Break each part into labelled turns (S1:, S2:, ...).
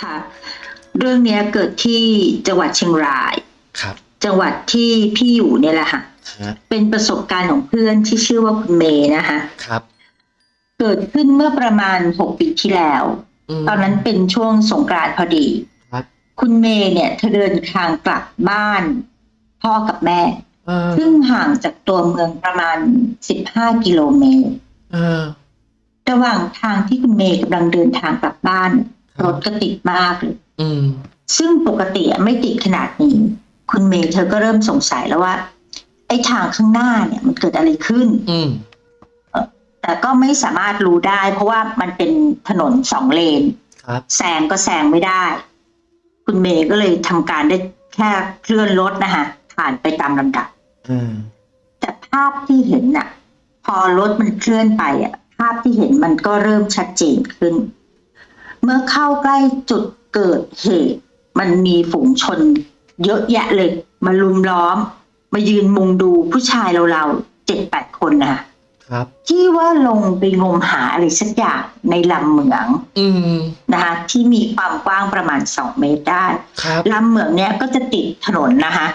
S1: ค่ะ เรื่องเนี้ยเกิดที่จังหวัดเชียงราย
S2: ครับ
S1: จังหวัดที่พี่อยู่เนี่ยแหละค่ะ
S2: ฮะ
S1: เป็นประสบการณ์ของเพื่อนที่ชื่อว่าคุณเมย์นะคะ
S2: ครับ
S1: เกิดขึ้นเมื่อประมาณหกปีที่แล้ว
S2: ม
S1: ตอนนั้นเป็นช่วงสงกรานต์พอดี
S2: ครับ
S1: คุณเมย์เนี่ยเธอเดินทางกลับบ้าน พ่อกับแม่
S2: เออ
S1: ซึ่งห่างจากตัวเมืองประมาณ 15 กิโลเมตร
S2: เออ
S1: ระหว่างทางที่คุณเมย์กำลังเดินทางกลับบ้าน
S2: ค รับ
S1: รถก็ติดมากเลย
S2: อืม
S1: ซึ่งปกติอะไม่ติดขนาดนี้ คุณเมย์เธอก็เริ่มสงสัยแล้วว่า ไอ้ทางข้างหน้าเนี่ย มันเกิดอะไรขึ้น
S2: อืม
S1: แต่ก็ไม่สามารถรู้ได้ เพราะว่ามันเป็นถนนสองเลน
S2: ครับ
S1: แซงก็แซงไม่ได้ คุณเมย์ก็เลยทำการได้แค่เคลื่อนรถนะคะผ่านไปตามลำดับ
S2: อืม
S1: แต่ภาพที่เห็นน่ะ พอรถมันเคลื่อนไปอะ ภาพที่เห็นมันก็เริ่มชัดเจนขึ้น เมื่อเข้าใกล้จุดเกิดเหตุ มันมีฝูงชน เยอะแยะเลย มาลุมล้อม มายืนมุงดูผู้ชายเราๆเจ็ดแปดคนนะคะ
S2: ครับ
S1: ที่ว่าลงไปงมหาอะไรสักอย่างในลำเหมือง
S2: อืม
S1: นะคะ ที่มีความกว้างประมาณสองเมตรได้
S2: ครับ
S1: ลำเหมืองเนี้ยก็จะติดถนนนะคะ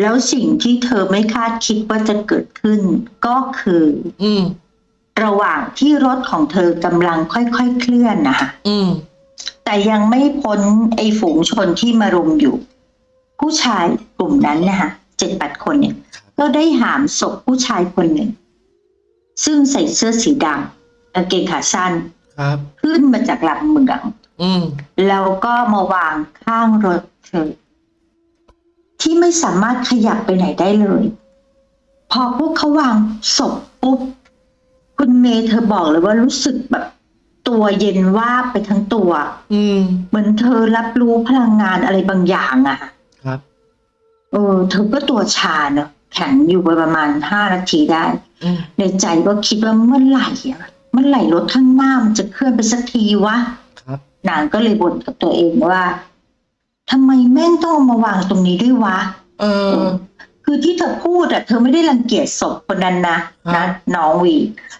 S1: แล้วสิ่งที่เธอไม่คาดคิดว่าจะเกิดขึ้นก็คือ
S2: อืม
S1: ระหว่างที่รถของเธอกำลังค่อยๆเคลื่อนนะคะ
S2: อืม
S1: แต่ยังไม่พ้นไอ้ฝูงชนที่มารุมอยู่ ผู้ชายกลุ่มนั้นนะคะเจ็ดแปดคนเนี่ย ก็ได้หามศพผู้ชายคนหนึ่ง ซึ่งใส่เสื้อสีดำกางเกงขาสั้น
S2: ครับ
S1: ขึ้นมาจากลำเหมือง
S2: อืม
S1: แล้วก็มาวางข้างรถเธอ ที่ไม่สามารถขยับไปไหนได้เลย พอพวกเขาวางศพปุ๊บ คุณเมย์เธอบอกเลยว่ารู้สึกแบบตัวเย็นว่าบไปทั้งตัว
S2: อืม
S1: เหมือนเธอรับรู้พลังงานอะไรบางอย่างอะ
S2: ครับ
S1: เออ เธอก็ตัวชาเนอะแข็งอยู่ไปประมาณห้านาทีได้
S2: อืม
S1: ในใจก็คิดว่าเมื่อไหร่อะเมื่อไหร่รถข้างหน้ามันจะเคลื่อนไปสักทีวะ
S2: ครับ
S1: นางก็เลยบ่นกับตัวเองว่าทำไมแม่งต้องเอามาวางตรงนี้ด้วยวะ
S2: เออ
S1: คือที่เธอพูดอะเธอไม่ได้รังเกียจศพคนนั้นนะ
S2: ครั
S1: นะ
S2: บ
S1: น้องวี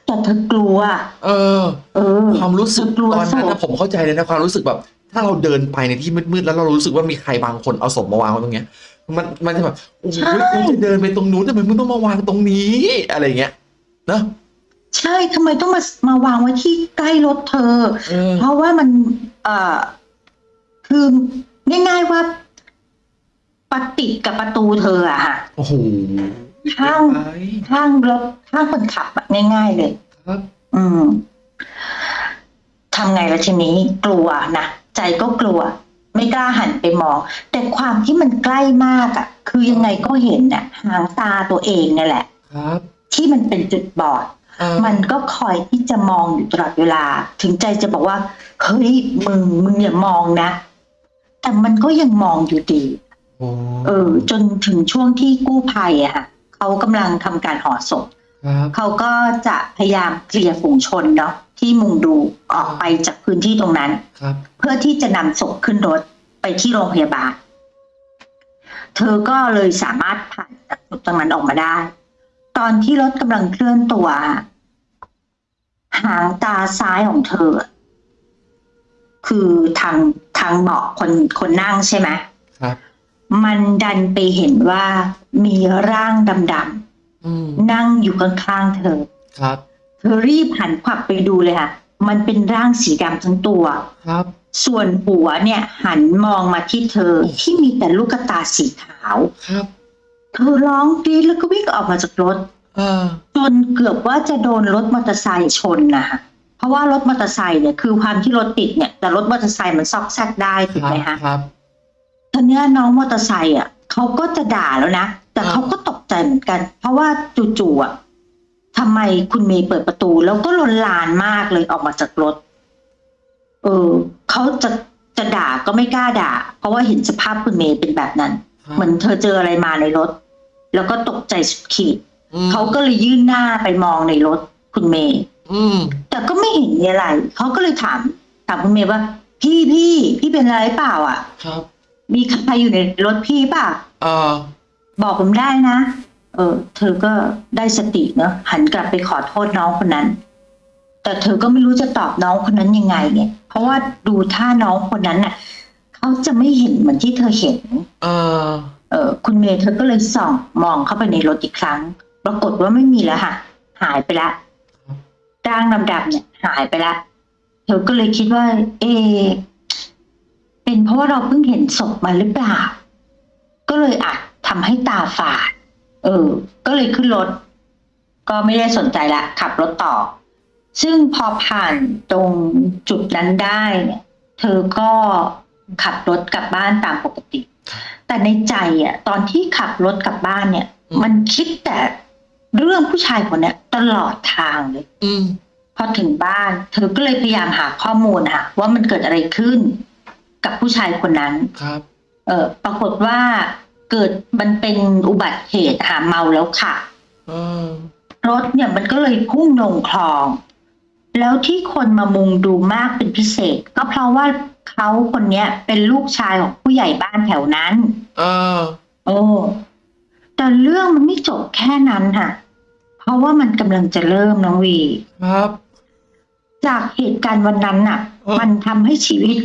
S1: แต่เธอกลัว
S2: เออ
S1: เออ
S2: ความรู้สึก
S1: เธอกลัว
S2: ตอนนั้น
S1: ศ
S2: นะ
S1: พ
S2: ผมเข้าใจเลยนะความรู้สึกแบบ ถ้าเราเดินไปในที่มืดๆแล้วเรารู้สึกว่ามีใครบางคนเอาศพมาวางไว้ตรงเนี้ย มันมันจะแบบโอ้โหกูจะเดินไปตรงนู้นทำไมมึงต้องมาวางตรงนี้ อะไรเงี้ยเนอะ
S1: ใช่ทำไมต้องมามาวางไว้ที่ใกล้รถเธอ
S2: เออ
S1: เพราะว่ามันเอ่อคือง่ายๆว่า ปฏิดกับประตูเธออะค่ะ
S2: โอ้โห
S1: ข้าง
S2: ไป
S1: ข้างรถข้างคนขับอะง่าย ๆ เลย
S2: ครับ
S1: อืมทำไงละทีนี้กลัวนะใจก็กลัว ไม่กล้าหันไปมอง แต่ความที่มันใกล้มากอะ่ะ คือยังไงก็เห็นน่ะ หางตาตัวเองนั่นแหละ
S2: ครับ
S1: ที่มันเป็นจุดบอด
S2: เออ
S1: มันก็คอยที่จะมองอยู่ตลอดเวลา ถึงใจจะบอกว่า เฮ้ยมึงมึงอย่ามองนะ แต่มันก็ยังมองอยู่ดี
S2: โอ้
S1: เออจนถึงช่วงที่กู้ภัยอะค่ะเขากำลังทำการห่อศพ
S2: ครับ
S1: เขาก็จะพยายามเคลียร์ฝูงชนเนาะที่มุงดูออกไปจากพื้นที่ตรงนั้น
S2: ครับ
S1: เพื่อที่จะนำศพขึ้นรถไปที่โรงพยาบาล เธอก็เลยสามารถผ่านจากจุดตรงนั้นออกมาได้ ตอนที่รถกำลังเคลื่อนตัว หางตาซ้ายของเธอ คือทางทางเบาะคนคนนั่งใช่ไหม
S2: ครับ
S1: มันดันไปเห็นว่ามีร่างดำ
S2: อืม
S1: ๆนั่งอยู่ข้างๆเธอ
S2: ครับ
S1: เธอรีบหันขวับไปดูเลยค่ะ มันเป็นร่างสีดำทั้งตัว
S2: ครับ
S1: ส่วนหัวเนี่ย หันมองมาที่เธอ
S2: โอ้
S1: ที่มีแต่ลูกตาสีขาว
S2: ครับ
S1: เธอร้องกรีดแล้วก็วิ่งออกมาจากรถ
S2: เออ
S1: จนเกือบว่าจะโดนรถมอเตอร์ไซค์ชนนะคะเพราะว่ารถมอเตอร์ไซค์เนี่ยคือความที่รถติดเนี่ยแต่รถมอเตอร์ไซค์มันซอกแซกได้ถูกไหม
S2: ครั
S1: คะ
S2: บ ครับ
S1: ทีเนี้ยน้องมอเตอร์ไซค์อะเขาก็จะด่าแล้วนะ แต่
S2: อ่า
S1: เขาก็ตกใจเหมือนกัน เพราะว่าจู่ๆอะทำไมคุณเมย์เปิดประตู แล้วก็ลนลานมากเลยออกมาจากรถ เออเขาจะจะด่าก็ไม่กล้าด่า เพราะว่าเห็นสภาพคุณเมย์เป็นแบบนั้น
S2: ครับ
S1: เหมือนเธอเจออะไรมาในรถ แล้วก็ตกใจสุดขีด
S2: อืม
S1: เขาก็เลยยื่นหน้าไปมองในรถคุณเมย์
S2: อืม
S1: แต่ก็ไม่เห็นมีอะไรเขาก็เลยถามถามคุณเมย์ว่า พี่พี่พี่เป็นอะไรเปล่า อะ
S2: ครับ
S1: มีใครอยู่ในรถพี่เปล่า
S2: เออ
S1: บอกผมได้นะ เออ เธอก็ได้สติเนอะหันกลับไปขอโทษน้องคนนั้น แต่เธอก็ไม่รู้จะตอบน้องคนนั้นยังไงเนี่ยเพราะว่าดูท่าน้องคนนั้นน่ะเขาจะไม่เห็นเหมือนที่เธอเห็น
S2: เออ
S1: เออ คุณเมย์เธอก็เลยส่องมองเข้าไปในรถอีกครั้ง ปรากฏว่าไม่มีแล้วค่ะ หายไปละร่างดำๆเนี่ย หายไปละ เธอก็เลยคิดว่า เอะ เป็นเพราะว่าเราเพิ่งเห็นศพมาหรือเปล่า ก็เลยอาจทำให้ตาฝาด เออ ก็เลยขึ้นรถ ก็ไม่ได้สนใจละขับรถต่อ ซึ่งพอผ่านตรงจุดนั้นได้เนี่ยเธอก็ขับรถกลับบ้านตามปกติ แต่ในใจอะ ตอนที่ขับรถกลับบ้านเนี่ย
S2: อืม
S1: มันคิดแต่เรื่องผู้ชายคนเนี้ยตลอดทางเลย
S2: อืม
S1: พอถึงบ้าน เธอก็เลยพยายามหาข้อมูลค่ะว่ามันเกิดอะไรขึ้น กับผู้ชายคนนั้น
S2: ครับ
S1: เออปรากฏว่าเกิดมันเป็นอุบัติเหตุค่ะเมาแล้วค่ะ
S2: เออ
S1: รถเนี่ยมันก็เลยพุ่งลงคลอง แล้วที่คนมามุงดูมากเป็นพิเศษ ก็เพราะว่าเขาคนเนี้ย เป็นลูกชายของผู้ใหญ่บ้านแถวนั้น
S2: เออ
S1: โอ้แต่เรื่องมันไม่จบแค่นั้นค่ะ เพราะว่ามันกำลังจะเริ่มน้องวี
S2: ครับ
S1: จากเหตุการณ์วันนั้นน่ะ
S2: เออ
S1: มันทำให้ชีวิต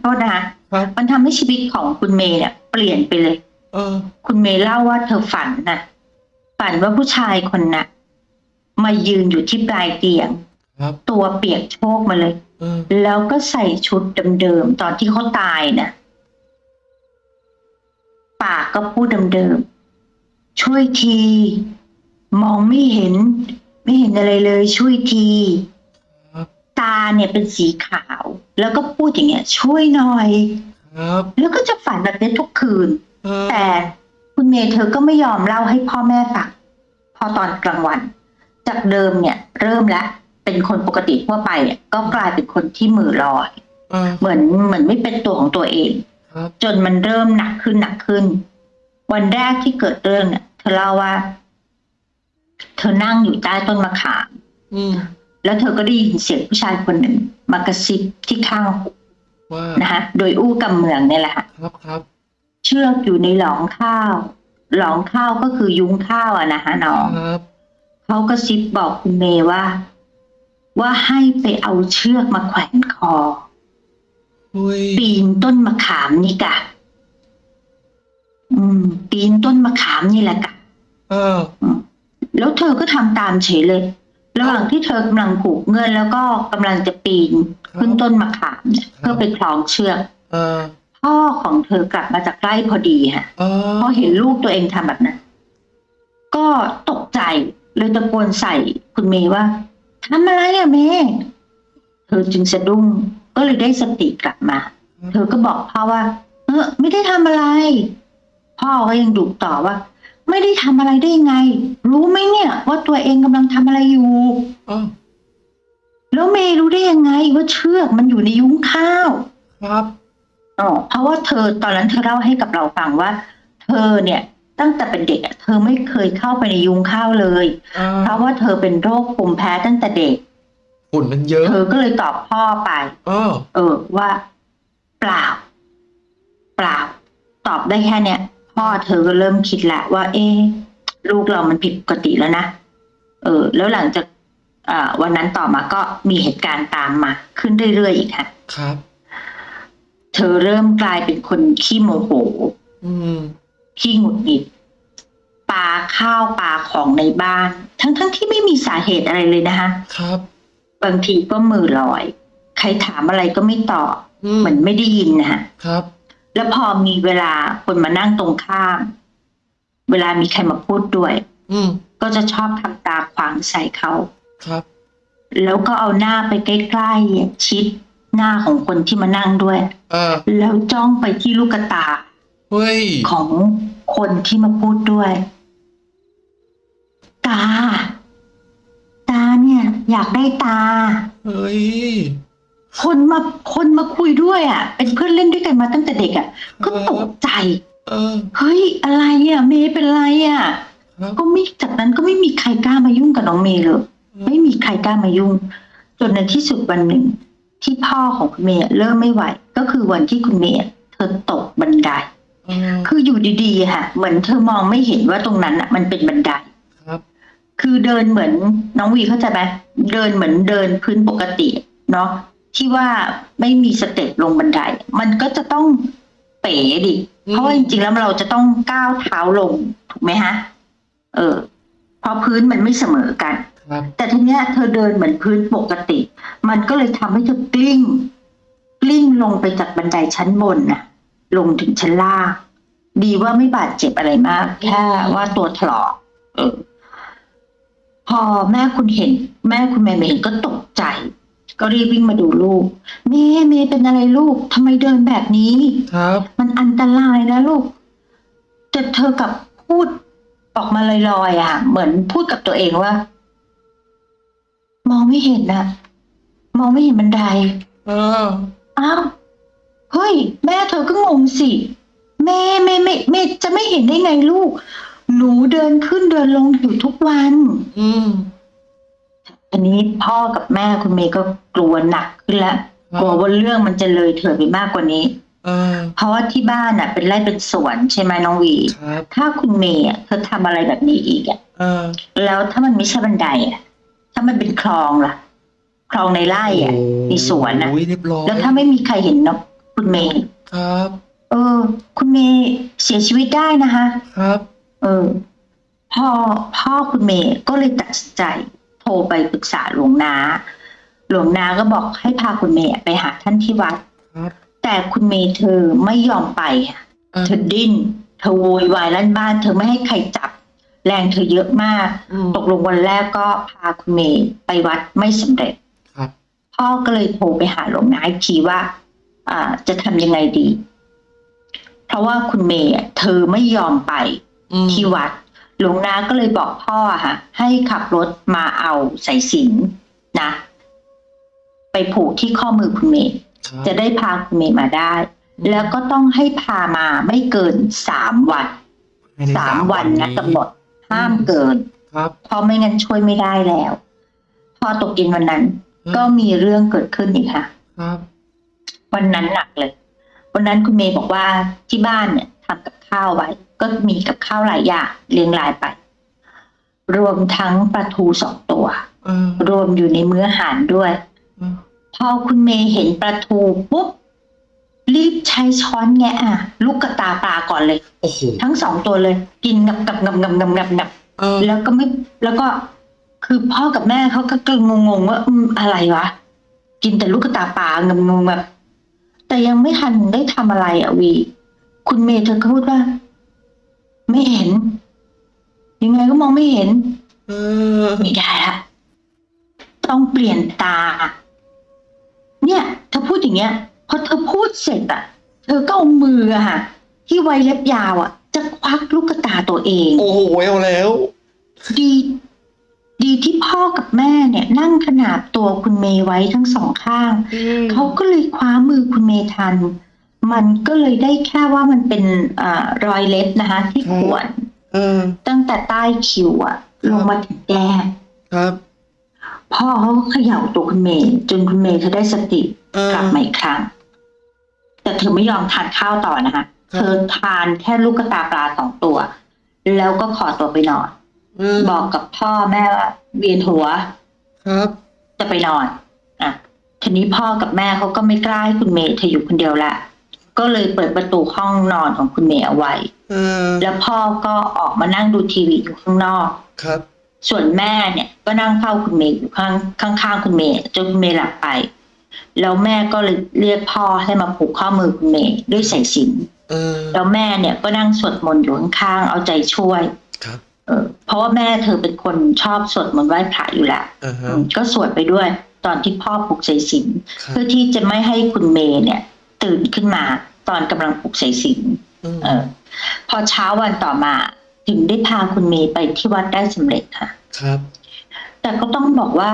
S1: โทษนะคะ
S2: ครับ
S1: มันทำให้ชีวิตของคุณเมย์เนี่ย เปลี่ยนไปเลย
S2: เออ
S1: คุณเมย์เล่าว่าเธอฝันน่ะ ฝันว่าผู้ชายคนน่ะ มายืนอยู่ที่ปลายเตียง
S2: ครับ
S1: ตัวเปียกโชกมาเลย
S2: เออ
S1: แล้วก็ใส่ชุดเดิมๆตอนที่เขาตายนะปากก็พูดเดิมๆช่วยที มองไม่เห็น ไม่เห็นอะไรเลย ช่วยที
S2: ครับ
S1: ตาเนี่ยเป็นสีขาว แล้วก็พูดอย่างเงี้ย ช่วยหน่อย
S2: ครับ
S1: แล้วก็จะฝันแบบนี้ทุกคืน
S2: เออ
S1: แต่คุณเมย์เธอก็ไม่ยอมเล่าให้พ่อแม่ฟังพอตอนกลางวัน จากเดิมเนี่ย เริ่มแล้วเป็นคนปกติทั่วไปเนี่ยก็กลายเป็นคนที่มือลอย
S2: เออ
S1: เหมือนเหมือนไม่เป็นตัวของตัวเอง
S2: ครับ
S1: จนมันเริ่มหนักขึ้นหนักขึ้น วันแรกที่เกิดเรื่องเนี่ยเธอเล่าว่า เธอนั่งอยู่ใต้ต้นมะขาม
S2: อืม
S1: แล้วเธอก็ได้ยินเสียงผู้ชายคนหนึ่งมากระซิบที่ข้างหู
S2: ว่า
S1: นะคะโดยอู้กำเมืองเนี่ยแหละค่ะ
S2: ครับครับ
S1: เชือกอยู่ในหลองข้าว หลองข้าวก็คือยุ้งข้าวอะนะคะน้อง
S2: ครับ
S1: เขาก็ซิบบอกคุณเมย์ว่า ว่าให้ไปเอาเชือกมาแขวนคอ
S2: เฮ้ย
S1: ปีนต้นมะขามนี่กะ อืม ปีนต้นมะขามนี่แหละกะ
S2: เออ
S1: แล้วเธอก็ทำตามเฉยเลย ระหว่างที่เธอกำลังผูกเงื่อนแล้วก็กำลังจะปีนขึ้นต้นมะขามเนี่ย
S2: ครับ
S1: เพื่อไปคล้องเชือก
S2: เออ
S1: พ่อของเธอกลับมาจากไร่พอดีค่ะ
S2: เออ
S1: พอเห็นลูกตัวเองทำแบบนั้น ก็ตกใจเลยตะโกนใส่คุณเมย์ว่าทำอะไรอะเมย์เธอจึงสะดุ้งก็เลยได้สติกลับมา เธอก็บอกพ่อว่า เออไม่ได้ทำอะไร พ่อก็ยังดุต่อว่า ไม่ได้ทำอะไรได้ยังไง รู้ไหมเนี่ย ว่าตัวเองกำลังทำอะไรอยู่
S2: เออ
S1: แล้วเมย์รู้ได้ยังไงว่าเชือกมันอยู่ในยุ้งข้าว
S2: ครับ
S1: อ๋อเพราะว่าเธอตอนนั้นเธอเล่าให้กับเราฟังว่า เธอเนี่ย ตั้งแต่เป็นเด็กอะเธอไม่เคยเข้าไปในยุ้งข้าวเลย
S2: เออ
S1: เพราะว่าเธอเป็นโรคภูมิแพ้ตั้งแต่เด็ก
S2: ฝุ่นมันเยอะ
S1: เธอก็เลยตอบพ่อไป
S2: เออ
S1: เออว่า เปล่า เปล่า ตอบได้แค่เนี้ย พ่อเธอก็เริ่มคิดแหละว่า เอ๊ะลูกเรามันผิดปกติแล้วนะ เออ แล้วหลังจากอ่าวันนั้นต่อมาก็มีเหตุการณ์ตามมา ขึ้นเรื่อยๆอีกค่ะ
S2: ครับ
S1: เธอเริ่มกลายเป็นคนขี้โมโห
S2: อืม
S1: ขี้หงุดหงิดปาข้าวปาของในบ้าน ทั้งๆที่ไม่มีสาเหตุอะไรเลยนะคะ
S2: ครับ
S1: บางทีก็มือลอย ใครถามอะไรก็ไม่ตอบ
S2: อืม
S1: เหมือนไม่ได้ยินนะคะ
S2: ครับ
S1: แล้วพอมีเวลาคนมานั่งตรงข้าม เวลามีใครมาพูดด้วย
S2: อืม
S1: ก็จะชอบทำตาขวางใส่เขา
S2: ครับ
S1: แล้วก็เอาหน้าไปใกล้ๆชิดหน้าของคนที่มานั่งด้วย
S2: เออ
S1: แล้วจ้องไปที่ลูกตา
S2: เฮ้ย
S1: ของคนที่มาพูดด้วย ตา ตาเนี่ย อยากได้ตา
S2: เฮ้ย
S1: คนมาคนมาคุยด้วยอะ เป็นเพื่อนเล่นด้วยกันมาตั้งแต่เด็กอะ ก็ตกใจ
S2: เออ
S1: เฮ้ยอะไรอะ เมย์เป็นไรอะ
S2: ครับ
S1: ก็ไม่จากนั้นก็ไม่มีใครกล้ามายุ่งกับน้องเมย์เลยไม่มีใครกล้ามายุ่ง จนในที่สุดวันหนึ่ง ที่พ่อของคุณเมย์เริ่มไม่ไหว ก็คือวันที่คุณเมย์เธอตกบันได
S2: เออ
S1: คืออยู่ดีๆค่ะ เหมือนเธอมองไม่เห็นว่าตรงนั้นอะ มันเป็นบันได
S2: ครับ
S1: คือเดินเหมือนน้องวีเข้าใจไหมเดินเหมือนเดินพื้นปกติ เนาะ ที่ว่าไม่มีสเต็ปลงบันได มันก็จะต้องเป๋ดิ
S2: อืม
S1: เพราะว่าจริงๆแล้วเราจะต้องก้าวเท้าลงถูกไหมฮะ เออเพราะพื้นมันไม่เสมอกัน
S2: ครับ
S1: แต่ทีเนี้ยเธอเดินเหมือนพื้นปกติ มันก็เลยทำให้เธอกลิ้ง กลิ้งลงไปจากบันไดชั้นบนน่ะลงถึงชั้นล่าง ดีว่าไม่บาดเจ็บอะไรมาก แค่ว่าตัวถลอก เออ พอแม่คุณเห็น แม่คุณแม่เห็นก็ตกใจ ก็รีบวิ่งมาดูลูก เมย์เมย์เป็นอะไรลูกทำไมเดินแบบนี้
S2: ครับ
S1: มันอันตรายนะลูกแต่เธอกลับพูดออกมาลอยๆอะ เหมือนพูดกับตัวเองว่า มองไม่เห็นนะมองไม่เห็นบันได
S2: เออ
S1: อ้าวเฮ้ย แม่เธอก็งงสิแม่แม่ไม่ไม่จะไม่เห็นได้ไงลูก หนูเดินขึ้นเดินลงอยู่ทุกวัน
S2: อืม
S1: อันนี้พ่อกับแม่คุณเมย์ก็กลัวหนักขึ้นแล้ว
S2: ครับ
S1: กลัวว่าเรื่องมันจะเลยเถิดไปมากกว่านี้
S2: เออ
S1: เพราะว่าที่บ้านอะ เป็นไร่เป็นสวนใช่ไหมน้องวี
S2: ครับ
S1: ถ้าคุณเมย์อะเธอทำอะไรแบบนี้อีกอะ
S2: เออ
S1: แล้วถ้ามันไม่ใช่บันไดอะ ถ้ามันเป็นคลองล่ะ คลองในไร่อะในสวนน่ะ
S2: โอ้ยเรียบร้อย
S1: แล้วถ้าไม่มีใครเห็นเนาะคุณเมย์
S2: ครับ
S1: เออ คุณเมย์เสียชีวิตได้นะคะ
S2: ครับ
S1: เออพ่อพ่อคุณเมย์ก็เลยตัดสินใจ โทรไปปรึกษาหลวงนา หลวงนาก็บอกให้พาคุณเมย์ไปหาท่านที่วัด
S2: ครับ
S1: แต่คุณเมย์เธอไม่ยอมไปค่ะ
S2: เออ
S1: เธอดิ้น เธอโวยวายลั่นบ้าน เธอไม่ให้ใครจับ แรงเธอเยอะมาก
S2: อืม
S1: ตกลงวันแรกก็พาคุณเมย์ไปวัดไม่สำเร็จ
S2: ครับ
S1: พ่อก็เลยโทรไปหาหลวงนาอีกทีว่าอ่าจะทำยังไงดี เพราะว่าคุณเมย์อะเธอไม่ยอมไป
S2: อืม
S1: ที่วัด หลวงนาก็เลยบอกพ่ออะค่ะให้ขับรถมาเอาสายสิญจนนะ ไปผูกที่ข้อมือคุณเมย์
S2: ครับ
S1: จะได้พาคุณเมย์มาได้ แล้วก็ต้องให้พามาไม่เกินสามวัน
S2: ภยใน
S1: สามวันนะกำหนดห้ามเกิน
S2: ครับ
S1: เพราะไม่งั้นช่วยไม่ได้แล้ว พอตกเย็นวันนั้น ก็มีเรื่องเกิดขึ้นอีกค่ะ
S2: ครับ
S1: วันนั้นหนักเลย วันนั้นคุณเมย์บอกว่าที่บ้านเนี่ยทำกับ ข้าวไว้ ก็มีกับข้าวหลายอย่างเรียงรายไป รวมทั้งปลาทูสองตัว
S2: เออ
S1: รวมอยู่ในมื้ออาหารด้วย
S2: เออ
S1: พอคุณเมย์เห็นปลาทูปุ๊บรีบใช้ช้อนแงะอะลูกกระตาปลาก่อนเลย
S2: โอ้โห
S1: ทั้งสองตัวเลย กินงับงับงับงับงับงับงับ
S2: เออ
S1: แล้วก็ไม่แล้วก็คือพ่อกับแม่เขาก็กงงๆว่าอืมอะไรวะกินแต่ลูกกระตาปลางงงๆแบบแต่ยังไม่ทันได้ทำอะไรอะวี คุณเมย์เธอก็พูดว่า ไม่เห็น ยังไงก็มองไม่เห็น
S2: เออ
S1: ไม่ได้ละต้องเปลี่ยนตา เนี่ยเธอพูดอย่างเงี้ยพอเธอพูดเสร็จอะเธอก็เอามืออะค่ะ ที่ไว้เล็บยาวอะจะควักลูกตาตัวเอง
S2: โอ้โหเอาแล้ว
S1: ดี ดีที่พ่อกับแม่เนี่ย นั่งขนาบตัวคุณเมย์ไว้ทั้งสองข้าง เขาก็เลยคว้ามือคุณเมย์ทัน มันก็เลยได้แค่ว่ามันเป็นอารอยเล็บนะคะ ที่
S2: ครับ
S1: ข่วน
S2: เออ
S1: ตั้งแต่ใต้คิ้วอะลงมาถึงแก้ม
S2: ครับ
S1: พ่อเขาก็เขย่าตัวคุณเมย์จนคุณเมย์เธอได้สติ
S2: เออก
S1: ลับมาอีกครั้ง แต่เธอไม่ยอมทานข้าวต่อนะคะ
S2: ครับ
S1: เธอทานแค่ลูกกระตาปลาสองตัว แล้วก็ขอตัวไปนอน
S2: เออ
S1: บอกกับพ่อแม่ว่าเวียนหัว
S2: ครับ
S1: จะไปนอน อะทีนี้พ่อกับแม่เขาก็ไม่กล้าให้คุณเมย์เธออยู่คนเดียวละ ก็เลยเปิดประตูห้องนอนของคุณเมย์เอาไว้
S2: เออ
S1: แล้วพ่อก็ออกมานั่งดูทีวีอยู่ข้างนอก
S2: ครับ
S1: ส่วนแม่เนี่ยก็นั่งเฝ้าคุณเมย์อยู่ข้างข้างๆคุณเมย์จนคุณเมย์หลับไป แล้วแม่ก็เลยเรียกพ่อให้มาผูกข้อมือคุณเมย์ด้วยสายสิญจน
S2: เออ
S1: แล้วแม่เนี่ยก็นั่งสวดมนต์อยู่ข้างๆเอาใจช่วย
S2: ครับ
S1: เออเพราะว่าแม่เธอเป็นคนชอบสวดมนต์ไหว้พระอยู่แล้ว
S2: อ่าฮะ
S1: อืมก็สวดไปด้วย ตอนที่พ่อปลุกสายสิญจน
S2: ครับ
S1: เพื่อที่จะไม่ให้คุณเมย์เนี่ย ตื่นขึ้นมา ตอนกำลังปลุกสายสิญจน
S2: อืม
S1: เออ พอเช้าวันต่อมา ถึงได้พาคุณเมย์ไปที่วัดได้สำเร็จค่ะ
S2: ครับ
S1: แต่ก็ต้องบอกว่า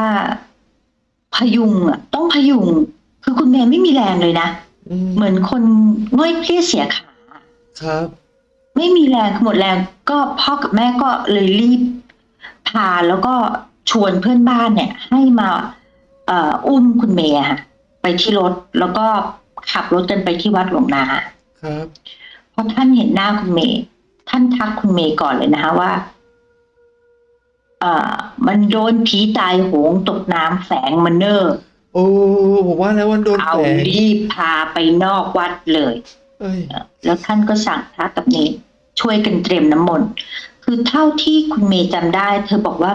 S1: พยุงอะ ต้องพยุง คือคุณเมย์ไม่มีแรงเลยนะ
S2: อืม
S1: เหมือนคนง่อยเพลียเสียขา
S2: ครับ
S1: ไม่มีแรงหมดแรงก็พ่อกับแม่ก็เลยรีบพาแล้วก็ชวนเพื่อนบ้านเนี่ย ให้มา เอ่ออุ้มคุณเมย์อะค่ะไปที่รถแล้วก็ ขับรถกันไปที่วัดหลวงนา
S2: ครับ
S1: พอท่านเห็นหน้าคุณเมย์ท่านทักคุณเมย์ก่อนเลยนะคะว่า เอ่อ มันโดนผีตายโหงตกน้ำแฝงมันเนอร์
S2: โอ้ผมว่าแล้ววันโดน
S1: เอา
S2: แฝง
S1: รีบพาไปนอกวัดเลย
S2: เอ้ย
S1: แล้วท่านก็สั่งพระกับเนรช่วยกันเตรียมน้ำมนต์คือเท่าที่คุณเมย์จำได้ เธอบอกว่า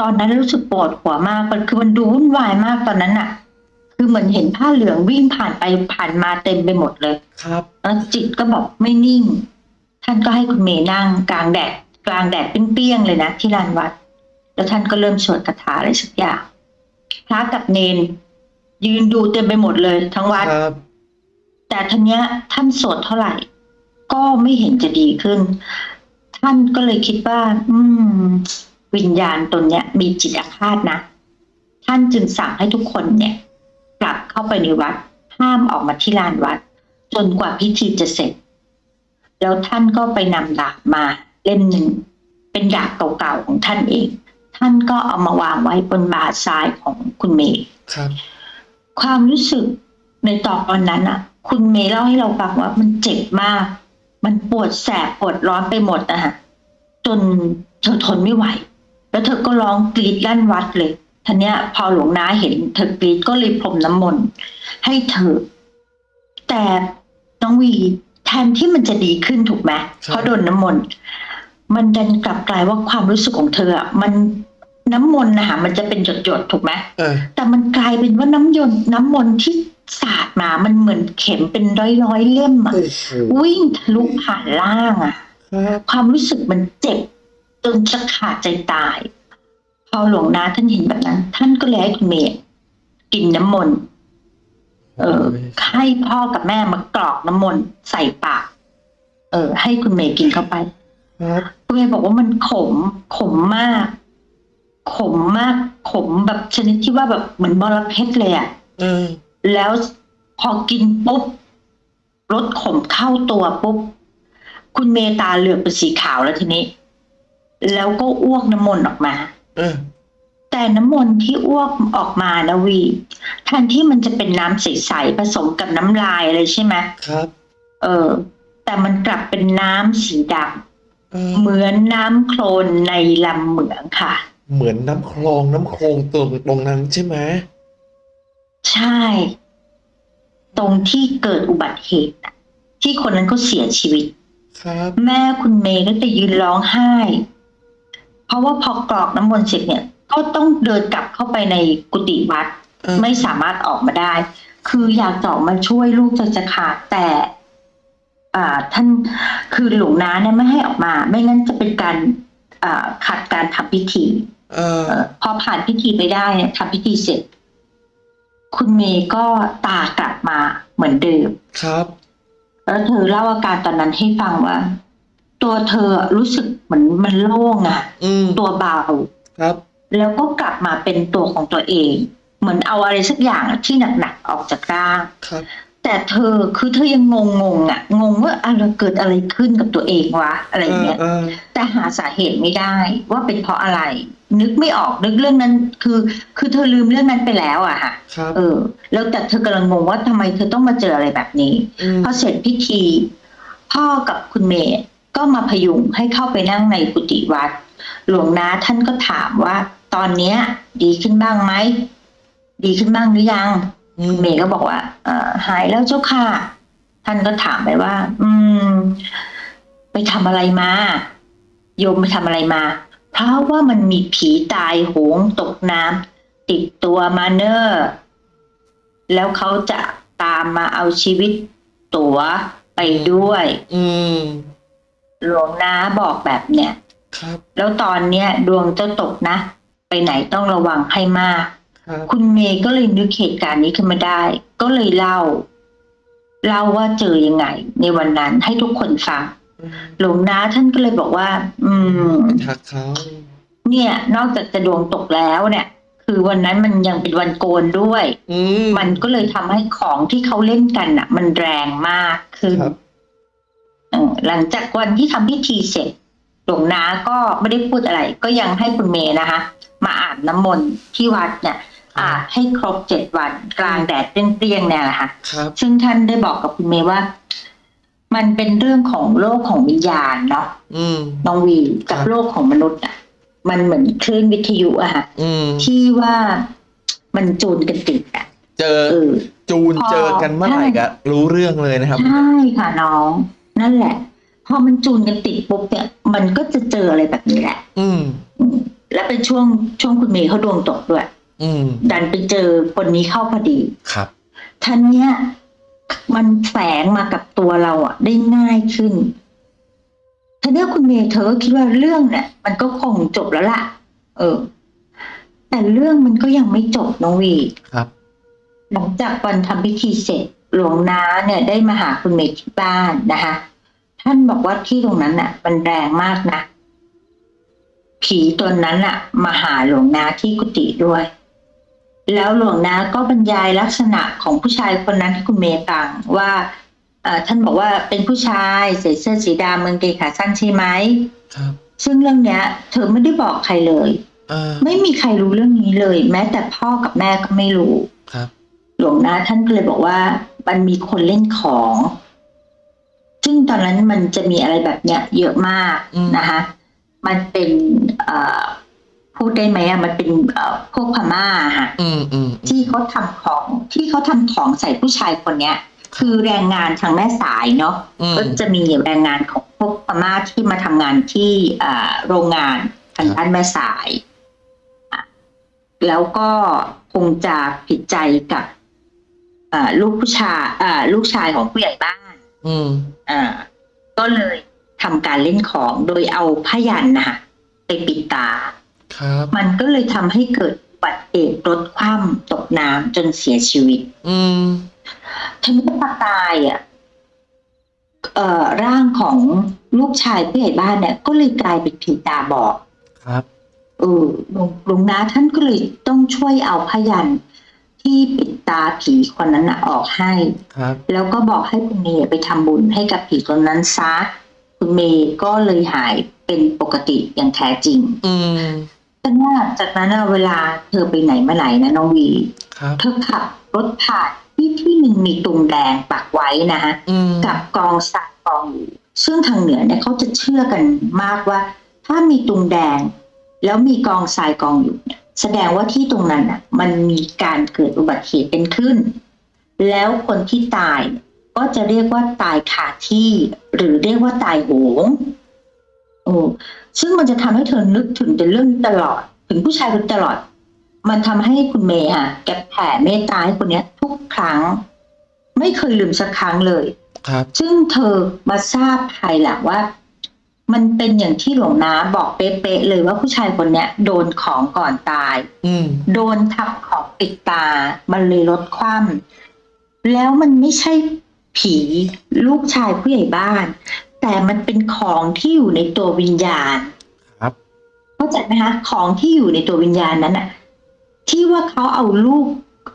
S1: ตอนนั้นรู้สึกปวดหัวมากมันคือมันดูวุ่นวายมากตอนนั้นน่ะ คือเหมือนเห็นผ้าเหลืองวิ่งผ่านไปผ่านมาเต็มไปหมดเลย
S2: ครับ
S1: แล้วจิตก็บอกไม่นิ่ง ท่านก็ให้คุณเมย์นั่งกลางแดดกลางแดดเปรี้ยงๆเลยนะที่ลานวัด แล้วท่านก็เริ่มสวดคาถาอะไรสักอย่างพระกับเนน ยืนดูเต็มไปหมดเลย ทั้งวัด
S2: ครับ
S1: แต่ทีเนี้ย ท่านสวดเท่าไหร่ ก็ไม่เห็นจะดีขึ้น ท่านก็เลยคิดว่า อืม วิญญาณตนเนี้ย มีจิตอาฆาตนะท่านจึงสั่งให้ทุกคนเนี่ย กลับเข้าไปในวัด ห้ามออกมาที่ลานวัด จนกว่าพิธีจะเสร็จ แล้วท่านก็ไปนำดาบมาเล่มหนึ่ง เป็นดาบเก่าๆของท่านเอง ท่านก็เอามาวางไว้บนบ่าซ้ายของคุณเมย์
S2: ครับ
S1: ความรู้สึกในตอนนั้นอะ คุณเมย์เล่าให้เราฟังว่ามันเจ็บมาก มันปวดแสบปวดร้อนไปหมดอะฮะจนเธอทนไม่ไหว แล้วเธอก็ร้องกรีดลั่นวัดเลย ทีเนี้ยพอหลวงน้าเห็นเธอกรีดก็เลยพรมน้ำมนต์ให้เธอ แต่น้องวีแทนที่มันจะดีขึ้นถูกไหมเพราะโดนน้ำมนต์มันดันกลับกลายว่าความรู้สึกของเธออะมันน้ำมนต์นะคะมันจะเป็นหยดๆถูกไหม
S2: เออ
S1: แต่มันกลายเป็นว่าน้ำยนต์น้ำมนต์ที่สาดมามันเหมือนเข็มเป็นร้อยร้อยๆเล่มอะ
S2: โอ้โห
S1: วิ่งทะลุผ่านล่างอะ
S2: ครับ
S1: ความรู้สึกมันเจ็บจนจะขาดใจตาย พอหลวงนาท่านเห็นแบบนั้น ท่านก็เลยให้คุณเมย์กินน้ำมนต์เออให้พ่อกับแม่มากรอกน้ำมนต์ใส่ปาก เออ ให้คุณเมย์กินเข้าไป
S2: ครับ
S1: คุณเมย์บอกว่ามันขม ขมมาก ขมมาก ขมแบบชนิดที่ว่าแบบเหมือนบอระเพ็ดเลยอะ
S2: เออ
S1: แล้วพอกินปุ๊บรสขมเข้าตัวปุ๊บ คุณเมตาเหลือบเป็นสีขาวแล้วทีนี้ แล้วก็อ้วกน้ำมนต์ออกมา
S2: เออ
S1: แต่น้ำมนต์ที่อ้วกออกมานะวีแทนที่มันจะเป็นน้ำใสๆผสมกับน้ำลายอะไรใช่ไหม
S2: ครับ
S1: เออ แต่มันกลับเป็นน้ำสีด
S2: เออำ
S1: เหมือนน้ำโคลนในลำเหมืองค่ะ
S2: เหมือนน้ำคลองน้ำโคลงตรงตรงนั้นใช่ไหม
S1: ใช่ ตรงที่เกิดอุบัติเหตุน่ะที่คนนั้นเขาเสียชีวิต
S2: ครับ
S1: แม่คุณเมย์ก็จะยืนร้องไห้ เพราะว่าพอกรอกน้ำมนต์เสร็จเนี่ย ก็ต้องเดินกลับเข้าไปในกุฏิวัด
S2: เออ
S1: ไม่สามารถออกมาได้ คืออยากจะออกมาช่วยลูกใจจะขาดแต่อ่าท่านคือหลวงน้าเนี่ยไม่ให้ออกมา ไม่งั้นจะเป็นการอ่าขัดการทำพิธี
S2: เออ
S1: เอ่อพอผ่านพิธีไปได้เนี่ยทำพิธีเสร็จ คุณเมย์ก็ตากลับมาเหมือนเดิม
S2: ครับ
S1: แล้วเธอเล่าอาการตอนนั้นให้ฟังว่า ตัวเธอรู้สึกเหมือนมันโล่งอะ
S2: อืม
S1: ตัวเบา
S2: ครับ
S1: แล้วก็กลับมาเป็นตัวของตัวเอง เหมือนเอาอะไรสักอย่างที่หนักๆออกจากร่าง
S2: ครับ
S1: แต่เธอคือเธอยังงงๆอะงงว่าอะไรเกิดอะไรขึ้นกับตัวเองวะอะไรอย่างเงี้ย
S2: เออ
S1: แต่หาสาเหตุไม่ได้ว่าเป็นเพราะอะไร นึกไม่ออกนึกเรื่องนั้น คือ คือเธอลืมเรื่องนั้นไปแล้วอะค่ะ
S2: ครับ
S1: เออ แล้วแต่เธอกำลังงงว่าทำไมเธอต้องมาเจออะไรแบบนี้
S2: อืม
S1: พอเสร็จพิธี พ่อกับคุณเมย์ ก็มาพยุงให้เข้าไปนั่งในกุฏิวัด หลวงนาท่านก็ถามว่า ตอนเนี้ย ดีขึ้นบ้างไหมดีขึ้นบ้างหรือยังเมย์ก็บอกว่าเออหายแล้วเจ้าค่ะ ท่านก็ถามไปว่า อืม ไปทำอะไรมา โยมไปทำอะไรมา เพราะว่ามันมีผีตายโหงตกน้ำติดตัวมาเนอร์แล้วเขาจะตามมาเอาชีวิตตัวไปด้วย
S2: อืม
S1: หลวงนาบอกแบบเนี้ย
S2: ครับ
S1: แล้วตอนเนี้ยดวงเจ้าตกนะ ไปไหนต้องระวังให้มาก
S2: ครับ
S1: คุณเมย์ก็เลยนึกเหตุการณ์นี้ขึ้นมาได้ ก็เลยเล่า เล่าว่าเจอยังไง ในวันนั้นให้ทุกคนฟัง
S2: อืม
S1: หลวงนาท่านก็เลยบอกว่า อืม
S2: ไปทักเขา
S1: เนี่ย นอกจากจะดวงตกแล้วเนี่ย คือวันนั้นมันยังเป็นวันโกนด้วย
S2: อืม
S1: มันก็เลยทำให้ของที่เขาเล่นกันน่ะ มันแรงมากขึ้น
S2: ครับ
S1: เออ หลังจากวันที่ทำพิธีเสร็จหลวงนาก็ไม่ได้พูดอะไร ก็ยังให้คุณเมย์นะคะ มาอาบน้ำมนต์ที่วัดเนี่ยอาบให้ครบเจ็ดวันกลางแดดเปรี้ยงๆเนี่ยแหละค่ะ
S2: ครับ
S1: ซึ่งท่านได้บอกกับคุณเมย์ว่า มันเป็นเรื่องของโลกของวิญญาณเนาะ
S2: อืม
S1: น้องวีกับ
S2: ครับ
S1: โลกของมนุษย์อะ มันเหมือนคลื่นวิทยุอะค่ะ
S2: อืม
S1: ที่ว่ามันจูนกันติดอะ
S2: เจอ
S1: เออ
S2: จูน
S1: พอ
S2: เจอกันเมื่อไหร่ก็รู้เรื่องเลยนะครับ
S1: ใช่ค่ะน้อง นั่นแหละ พอมันจูนกันติดปุ๊บเนี่ยมันก็จะเจออะไรแบบนี้แหละ
S2: อืม
S1: อืม และเป็นช่วงช่วงคุณเมย์เขาดวงตกด้วย
S2: อืม
S1: ดันไปเจอคนนี้เข้าพอดี
S2: ครับ
S1: ท่านเนี้ยมันแฝงมากับตัวเราอะ ได้ง่ายขึ้นท่านี้ยคุณเมย์เธอก็คิดว่าเรื่องเนี่ยมันก็คงจบแล้วล่ะ เออ แต่เรื่องมันก็ยังไม่จบน้องวี
S2: ครับ
S1: หลังจากวันทำพิธีเสร็จหลวงน้าเนี่ยได้มาหาคุณเมย์ที่บ้านนะคะ ท่านบอกว่าที่ตรงนั้นน่ะมันแรงมากนะ ผีตนนั้นน่ะ มาหาหลวงน้าที่กุฏิด้วย แล้วหลวงน้าก็บรรยายลักษณะของผู้ชายคนนั้นที่คุณเมย์ฟังว่าเอ่อท่านบอกว่าเป็นผู้ชายใส่เสื้อสีดำมืกางเกงขาสั้นใช่ไหม
S2: ครับ
S1: ซึ่งเรื่องเนี้ย เธอไม่ได้บอกใครเลย
S2: อ่า
S1: ไม่มีใครรู้เรื่องนี้เลย แม้แต่พ่อกับแม่ก็ไม่รู้
S2: ครับ
S1: หลวงนาท่านก็เลยบอกว่า มันมีคนเล่นของ ซึ่งตอนนั้นมันจะมีอะไรแบบเนี้ยเยอะมาก
S2: อืม
S1: นะคะ มันเป็นเอ่อพูดได้ไหมอะมันเป็นเอ่อพวกพม่าค่ะ
S2: อืมอืม
S1: ที่เขาทำของที่เขาทำของใส่ผู้ชายคนเนี้ย คือแรงงานทางแม่สายเนาะ
S2: อืม
S1: ก็จะมีแรงงานของพวกพม่าที่มาทำงานที่อ่าโรงงานทางด้านแม่สายอะแล้วก็คงจะผิดใจกับอ่าลูกผู้ชายอ่าลูกชายของผู้ใหญ่บ้าน
S2: อืม
S1: อ่า ก็เลยทำการเล่นของโดยเอาผ้ายันนะคะไปปิดตา
S2: ครับ
S1: มันก็เลยทำให้เกิดอุบัติเหตุรถคว่ำตกน้ำจนเสียชีวิต
S2: อืม
S1: ทีนี้พอตายอะเอ่อร่างของลูกชายผู้ใหญ่บ้านเนี่ย ก็เลยกลายเป็นผีตาบอด
S2: ครับ
S1: เออหลวงหลวงนาท่านก็เลยต้องช่วยเอาพยัน ที่ปิดตาผีคนนั้นนะออกให้
S2: ครับ
S1: แล้วก็บอกให้คุณเมย์ไปทำบุญให้กับผีคนนั้นซะคุณเมย์ก็เลยหายเป็นปกติอย่างแท้จริง
S2: อืม
S1: แต่ว่าจากนั้นน่ะเวลาเธอไปไหนมาไหนนะน้องวี
S2: ครับ
S1: เธอขับรถผ่านที่ที่หนึ่งมีตุงแดงปักไว้นะฮะ
S2: อืม
S1: กับกองสายกองอยู่ซึ่งทางเหนือเนี่ยเขาจะเชื่อกันมากว่า ถ้ามีตุงแดง แล้วมีกองทรายกองอยู่เนี่ย แสดงว่าที่ตรงนั้นอะมันมีการเกิดอุบัติเหตุเป็นขึ้น แล้วคนที่ตายเนี่ยก็จะเรียกว่าตายขาดที่ หรือเรียกว่าตายโหงโอ้ซึ่งมันจะทำให้เธอนึกถึงแต่เรื่องนี้ตลอด ถึงผู้ชายคนนี้ตลอด มันทำให้คุณเมย์ค่ะแกแผ่เมตตาให้คนเนี้ย ทุกครั้ง ไม่เคยลืมสักครั้งเลย
S2: ครับ
S1: ซึ่งเธอมาทราบภายหลังว่า มันเป็นอย่างที่หลวงนาบอกเป๊ะๆเลยว่าผู้ชายคนเนี้ยโดนของก่อนตาย
S2: อืม
S1: โดนทับของปิดตา มันเลยลดความแล้วมันไม่ใช่ผีลูกชายผู้ใหญ่บ้าน แต่มันเป็นของที่อยู่ในตัววิญญาณ
S2: ครับ
S1: เข้าใจไหมคะของที่อยู่ในตัววิญญาณนั้นน่ะที่ว่าเขาเอาลูก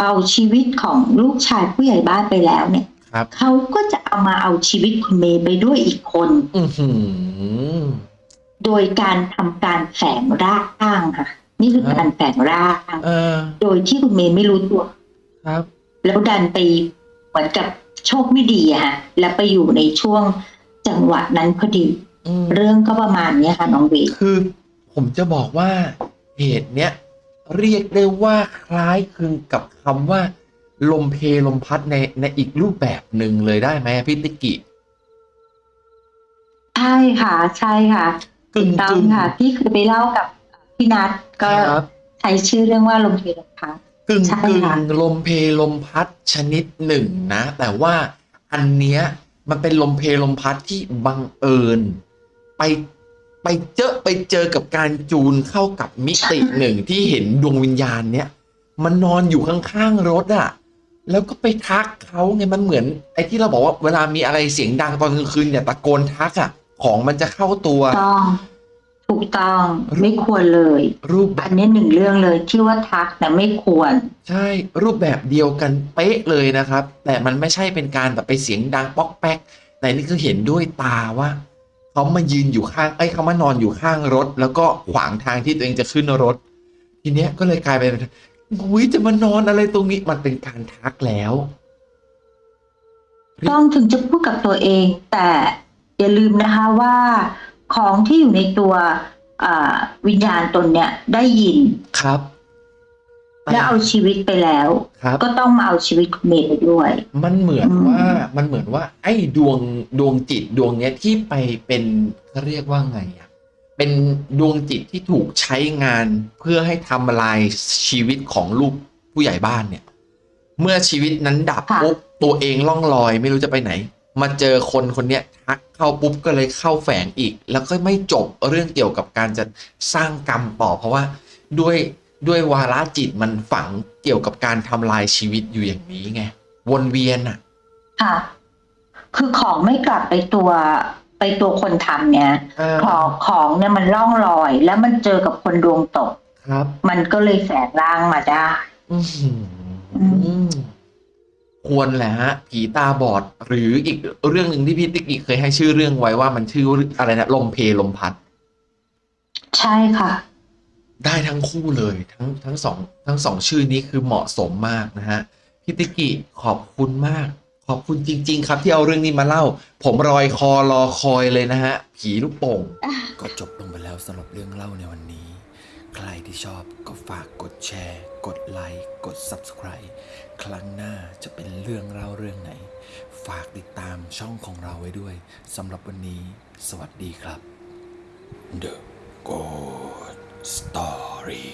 S1: เอาชีวิตของลูกชายผู้ใหญ่บ้านไปแล้วเนี่ย
S2: ครับ
S1: เขาก็จะเอามาเอาชีวิตคุณเมย์ไปด้วยอีกคน
S2: อือหือ
S1: โดยการทำการแฝงร่างค่ะ นี่คือการแฝงร่าง
S2: เออ
S1: โดยที่คุณเมย์ไม่รู้ตัว
S2: ครับ
S1: แล้วดันไปเหมือนกับโชคไม่ดีอะฮะแล้วไปอยู่ในช่วงจังหวะนั้นพอดี
S2: อืม
S1: เรื่องก็ประมาณเนี้ยค่ะน้องเว
S2: คือ ผมจะบอกว่าเหตุเนี้ยเรียกได้ว่าคล้ายคลึงกับคำว่า ลมเพลลมพัดในในอีกรูปแบบหนึ่งเลยได้ไหมพี่ติกิ
S1: ใช่ค่ะ ใช่ค่ะ
S2: กึ่ง
S1: ต้อกึ่ง
S2: ง
S1: ค่ะพี่เคยไปเล่ากับพี่นัทก็
S2: ครับ
S1: ใช้ชื่อเรื่องว่าลมเพลลมพัด
S2: กึ่ง
S1: ใช่
S2: กึ่ง
S1: ค่ะ
S2: ลมเพลลมพัดชนิดหนึ่งนะ แต่ว่าอันเนี้ยมันเป็นลมเพลลมพัดที่บังเอิญ ไปไปเจอไปเจอกับการจูนเข้ากับมิติหนึ่งที่เห็นดวงวิญญาณเนี้ยมันนอนอยู่ข้างๆรถอะ แล้วก็ไปทักเขาไงมันเหมือน ไอ้ที่เราบอกว่าเวลามีอะไรเสียงดังตอนกลางคืนเนี่ยตะโกนทักอะของมันจะเข้าตัว
S1: ต้องถูกต้องไม่ควรเลย
S2: รูปแบ
S1: อั
S2: บ
S1: นนี้หนึ่งเรื่องเลยที่ว่าทักแต่ไม่ควร
S2: ใช่รูปแบบเดียวกันเป๊ะเลยนะครับ แต่มันไม่ใช่เป็นการแบบไปเสียงดังป๊อกแป๊กแต่นี่คือเห็นด้วยตาว่าเขามายืนอยู่ข้างไอ้ยเขามานอนอยู่ข้างรถ แล้วก็ขวางทางที่ตัวเองจะขึ้นรถ ทีเนี้ยก็เลยกลายเป็น หุยจะมานอนอะไรตรงนี้มันเป็นการทักแล้ว
S1: ต้องถึงจะพูดกับตัวเอง แต่อย่าลืมนะคะว่าของที่อยู่ในตัวอ่าวิญญาณตนเนี่ยได้ยิน
S2: ครับ
S1: แล้วเอาชีวิตไปแล้ว
S2: ครับ
S1: ก็ต้องมาเอาชีวิตคุณเมย์ไปด้วย
S2: มันเหมือน
S1: อืม
S2: ว่ามันเหมือนว่า ไอ้ดวงดวงจิตดวงเนี้ยที่ไปเป็นเขาเรียกว่าไงอะ เป็นดวงจิตที่ถูกใช้งานเพื่อให้ทำลายชีวิตของลูกผู้ใหญ่บ้านเนี่ย เมื่อชีวิตนั้นดับ
S1: ค่ะ
S2: ปุ๊บตัวเองล่องลอยไม่รู้จะไปไหน มาเจอคนคนเนี้ยทักเข้าปุ๊บก็เลยเข้าแฝงอีก แล้วก็ไม่จบเรื่องเกี่ยวกับการจะสร้างกรรมต่อเพราะว่าด้วยด้วยวาระจิตมันฝังเกี่ยวกับการทำลายชีวิตอยู่อย่างนี้ไงวนเวียนอะ
S1: ค่ะ คือของไม่กลับไปตัว ไปตัวคนทำเนี่ยของของเนี่ยมันล่องลอย แล้วมันเจอกับคนดวงตก
S2: ครับ
S1: มันก็เลยแฝงร่างมาได้
S2: อื้อหือควรแหละฮะ ผีตาบอด หรืออีกเรื่องหนึ่งที่พี่ติ๊กอีกเคยให้ชื่อเรื่องไว้ว่ามันชื่ออะไรนะลมเพลมพัด
S1: ใช่ค่ะ
S2: ได้ทั้งคู่เลยทั้งทั้งสองทั้งสองชื่อนี้คือเหมาะสมมากนะฮะพี่ติกิขอบคุณมาก ขอบคุณจริง ๆ ครับที่เอาเรื่องนี้มาเล่า ผมรอยคอรอคอยเลยนะฮะ ผีลูกโป่ง
S3: ก็จบลงไปแล้วสำหรับเรื่องเล่าในวันนี้ ใครที่ชอบก็ฝากกดแชร์ กดไลค์ กด Subscribe ครั้งหน้าจะเป็นเรื่องเล่าเรื่องไหน ฝากติดตามช่องของเราไว้ด้วยสำหรับวันนี้ สวัสดีครับ The Good Story